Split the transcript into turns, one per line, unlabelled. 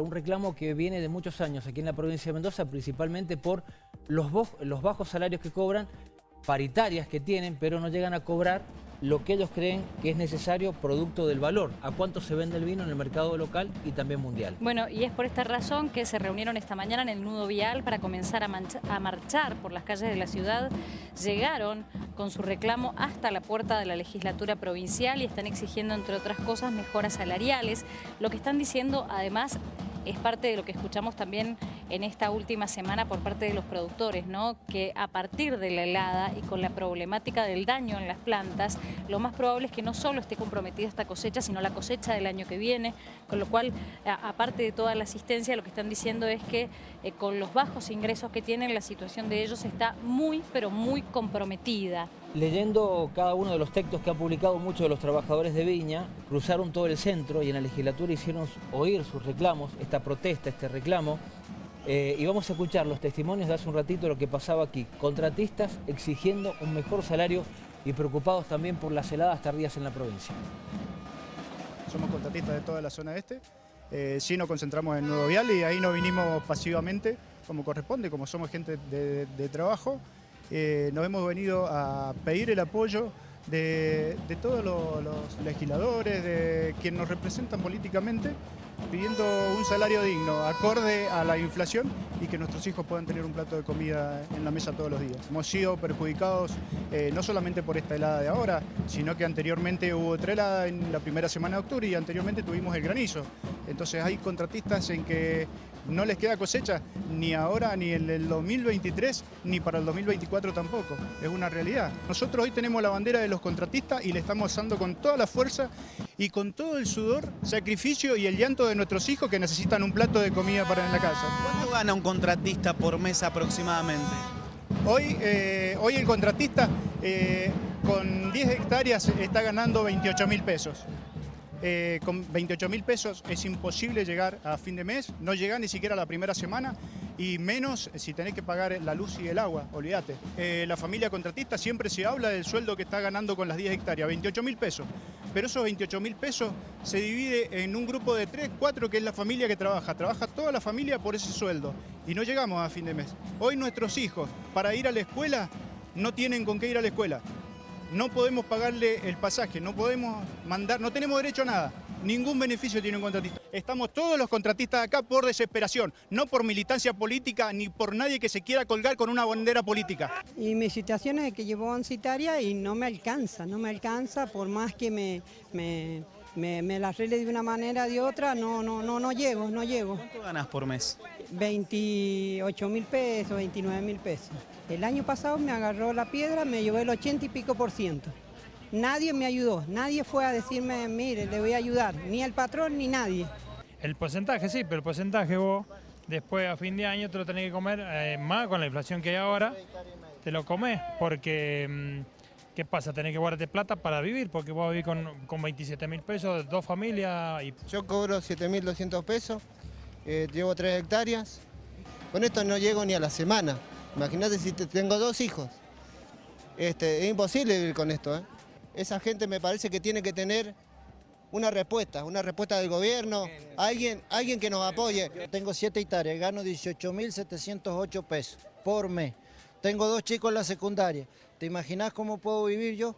Un reclamo que viene de muchos años aquí en la provincia de Mendoza, principalmente por los, los bajos salarios que cobran, paritarias que tienen, pero no llegan a cobrar lo que ellos creen que es necesario producto del valor, a cuánto se vende el vino en el mercado local y también mundial.
Bueno, y es por esta razón que se reunieron esta mañana en el nudo vial para comenzar a, a marchar por las calles de la ciudad. Llegaron con su reclamo hasta la puerta de la legislatura provincial y están exigiendo, entre otras cosas, mejoras salariales. Lo que están diciendo, además, es parte de lo que escuchamos también en esta última semana por parte de los productores, ¿no? que a partir de la helada y con la problemática del daño en las plantas, lo más probable es que no solo esté comprometida esta cosecha, sino la cosecha del año que viene, con lo cual, aparte de toda la asistencia, lo que están diciendo es que eh, con los bajos ingresos que tienen, la situación de ellos está muy, pero muy comprometida.
Leyendo cada uno de los textos que han publicado muchos de los trabajadores de Viña, cruzaron todo el centro y en la legislatura hicieron oír sus reclamos, esta protesta, este reclamo, eh, y vamos a escuchar los testimonios de hace un ratito lo que pasaba aquí. Contratistas exigiendo un mejor salario y preocupados también por las heladas tardías en la provincia.
Somos contratistas de toda la zona este. Eh, sí nos concentramos en Nuevo Vial y ahí no vinimos pasivamente como corresponde, como somos gente de, trabajo. Eh, nos hemos venido a pedir el apoyo de, todos los, legisladores, de quienes nos representan políticamente, pidiendo un salario digno, acorde a la inflación y que nuestros hijos puedan tener un plato de comida en la mesa todos los días. Hemos sido perjudicados eh, no solamente por esta helada de ahora, sino que anteriormente hubo otra helada en la primera semana de octubre y anteriormente tuvimos el granizo. Entonces hay contratistas en que no les queda cosecha ni ahora, ni en el 2023, ni para el 2024 tampoco. Es una realidad. Nosotros hoy tenemos la bandera de los contratistas y le estamos usando con toda la fuerza y con todo el sudor, sacrificio y el llanto de nuestros hijos que necesitan un plato de comida para en la casa.
¿Cuánto gana un contratista por mes aproximadamente?
Hoy, eh, hoy el contratista eh, con 10 hectáreas está ganando 28 mil pesos. Eh, con 28 mil pesos es imposible llegar a fin de mes, no llega ni siquiera a la primera semana y menos si tenés que pagar la luz y el agua, olvídate. Eh, la familia contratista siempre se habla del sueldo que está ganando con las 10 hectáreas, 28 mil pesos. Pero esos 28 mil pesos se divide en un grupo de 3, 4 que es la familia que trabaja. Trabaja toda la familia por ese sueldo y no llegamos a fin de mes. Hoy nuestros hijos para ir a la escuela no tienen con qué ir a la escuela no podemos pagarle el pasaje, no podemos mandar, no tenemos derecho a nada. Ningún beneficio tiene un contratista. Estamos todos los contratistas acá por desesperación, no por militancia política ni por nadie que se quiera colgar con una bandera política.
Y mi situación es que llevo citaria y no me alcanza, no me alcanza por más que me, me, me, la arregle de una manera o de otra, no, no, no, no llego, no llego.
¿Cuánto ganas por mes?
28 mil pesos, 29 mil pesos. El año pasado me agarró la piedra, me llevó el 80 y pico por ciento. Nadie me ayudó, nadie fue a decirme, mire, le voy a ayudar, ni el patrón ni nadie.
El porcentaje sí, pero el porcentaje vos después a fin de año te lo tenés que comer eh, más con la inflación que hay ahora, te lo comes porque... Mm, ¿Qué pasa? Tenés que guardarte plata para vivir, porque vos vivís con, con 27 mil pesos, dos familias. Y...
Yo cobro 7 mil 200 pesos, eh, llevo 3 hectáreas. Con esto no llego ni a la semana. Imagínate si tengo dos hijos. Este, es imposible vivir con esto. ¿eh? Esa gente me parece que tiene que tener una respuesta, una respuesta del gobierno, alguien, alguien que nos apoye.
Tengo 7 hectáreas, gano 18.708 pesos por mes. Tengo dos chicos en la secundaria. ¿Te imaginas cómo puedo vivir yo?